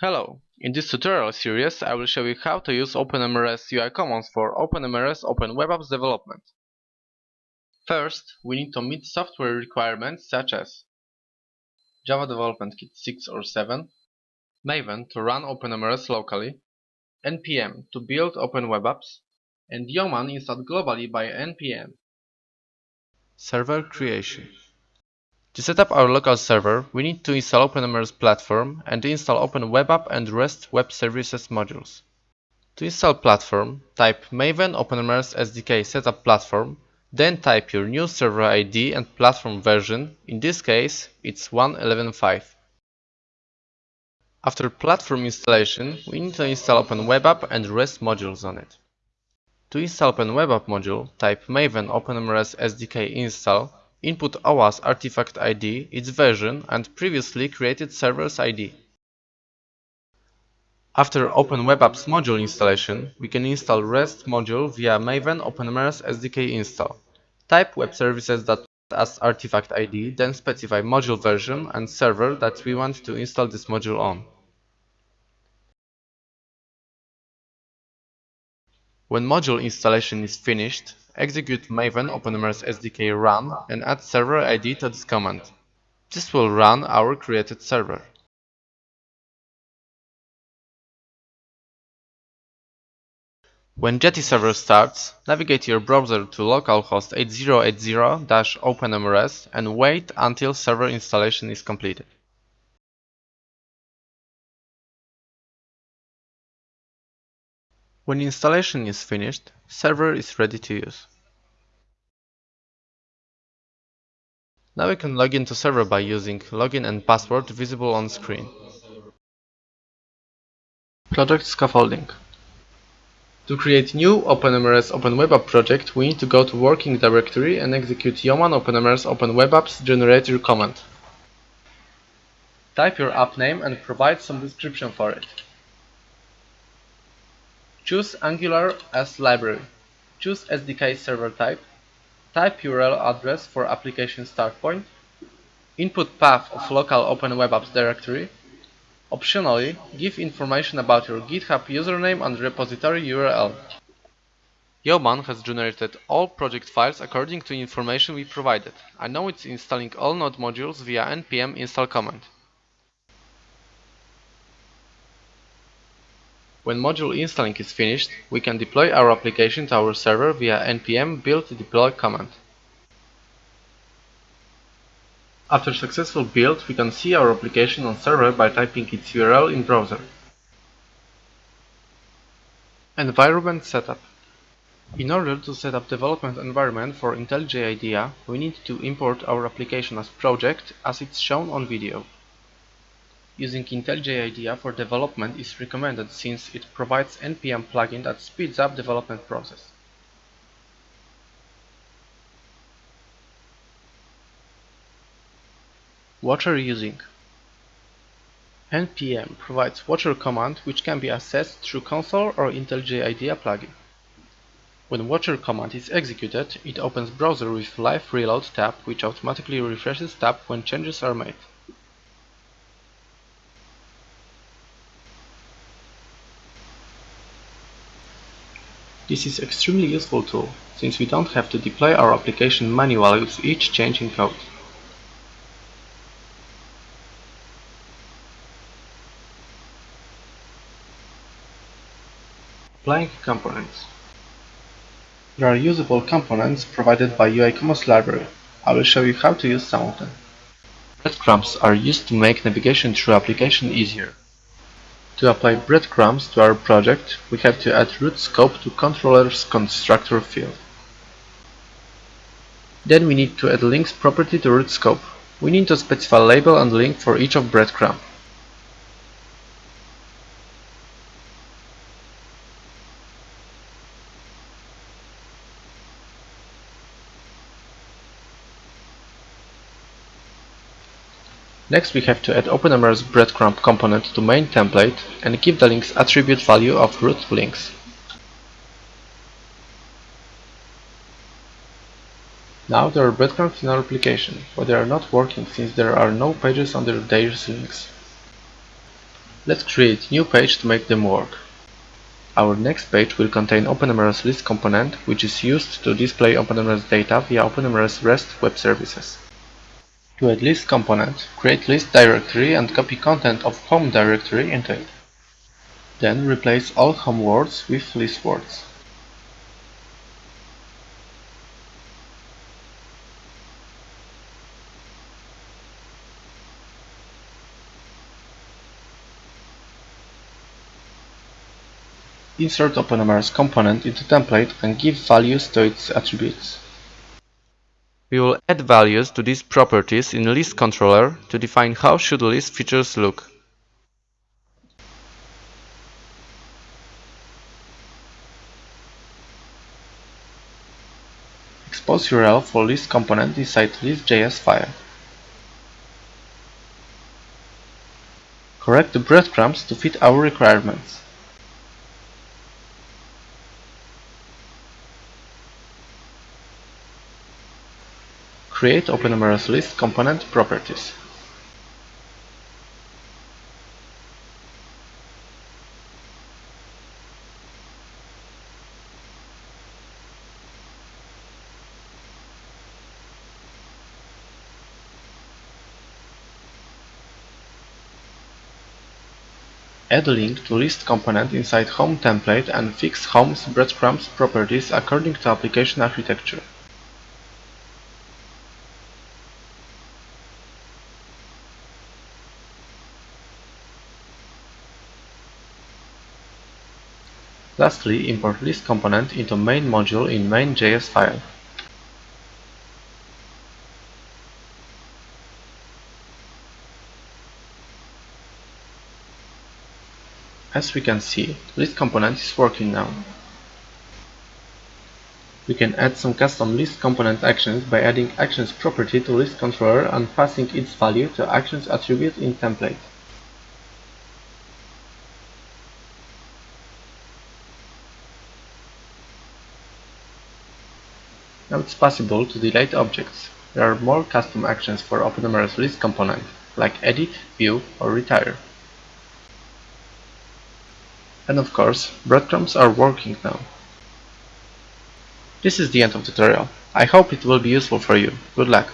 Hello! In this tutorial series I will show you how to use OpenMRS UI Commons for OpenMRS Open Web Apps development. First, we need to meet software requirements such as Java Development Kit 6 or 7, Maven to run OpenMRS locally, NPM to build Open Web Apps, and Yeoman installed globally by NPM. Server Creation to set up our local server, we need to install OpenMRS platform and install Open Web App and REST Web Services modules. To install platform, type maven OpenMRS SDK setup platform, then type your new server ID and platform version, in this case it's 1.11.5. After platform installation, we need to install Open Web App and REST modules on it. To install Open Web App module, type maven OpenMRS SDK install Input OWA as artifact ID, its version, and previously created server's ID. After Open Web Apps module installation, we can install REST module via Maven OpenMRS SDK install. Type web services as artifact ID, then specify module version and server that we want to install this module on. When module installation is finished, execute maven OpenMRS SDK run and add server ID to this command. This will run our created server. When Jetty server starts, navigate your browser to localhost 8080-OpenMRS and wait until server installation is completed. When installation is finished, server is ready to use. Now we can log into server by using login and password visible on screen. Project scaffolding. To create new OpenMRS Open Web App project, we need to go to working directory and execute Yeoman OpenMRS Open Web Apps generator command. Type your app name and provide some description for it. Choose Angular as library. Choose SDK server type. Type URL address for application start point. Input path of local Open Web Apps directory. Optionally, give information about your GitHub username and repository URL. Yeoman has generated all project files according to information we provided. I know it's installing all node modules via npm install command. When module installing is finished, we can deploy our application to our server via npm build deploy command. After successful build, we can see our application on server by typing its URL in browser. Environment setup. In order to set up development environment for IntelliJ IDEA, we need to import our application as project as it's shown on video. Using IntelliJ IDEA for development is recommended since it provides npm plugin that speeds up development process. Watcher using npm provides watcher command which can be accessed through console or IntelliJ IDEA plugin. When watcher command is executed, it opens browser with live reload tab which automatically refreshes tab when changes are made. This is extremely useful tool, since we don't have to deploy our application manually with each change in code. Applying components. There are usable components provided by UI Commons library. I will show you how to use some of them. Breadcrumbs are used to make navigation through application easier. To apply breadcrumbs to our project, we have to add root scope to controller's constructor field. Then we need to add links property to root scope. We need to specify label and link for each of breadcrumb. Next we have to add OpenMRS breadcrumb component to main template and give the links attribute value of root links. Now there are breadcrumbs in our application, but they are not working since there are no pages under their links. Let's create new page to make them work. Our next page will contain OpenMRS list component, which is used to display OpenMRS data via OpenMRS REST web services. To add list component, create list directory and copy content of home directory into it. Then replace all home words with list words. Insert OpenMRS component into template and give values to its attributes. We will add values to these properties in list controller to define how should list features look. Expose URL for list component inside list.js file. Correct the breadcrumbs to fit our requirements. Create OpenMRS list component properties. Add link to list component inside home template and fix home's breadcrumbs properties according to application architecture. Lastly, import list component into main module in main.js file. As we can see, list component is working now. We can add some custom list component actions by adding actions property to list controller and passing its value to actions attribute in template. Now it's possible to delete objects. There are more custom actions for OpenMRS list component, like edit, view, or retire. And of course, breadcrumbs are working now. This is the end of tutorial. I hope it will be useful for you. Good luck!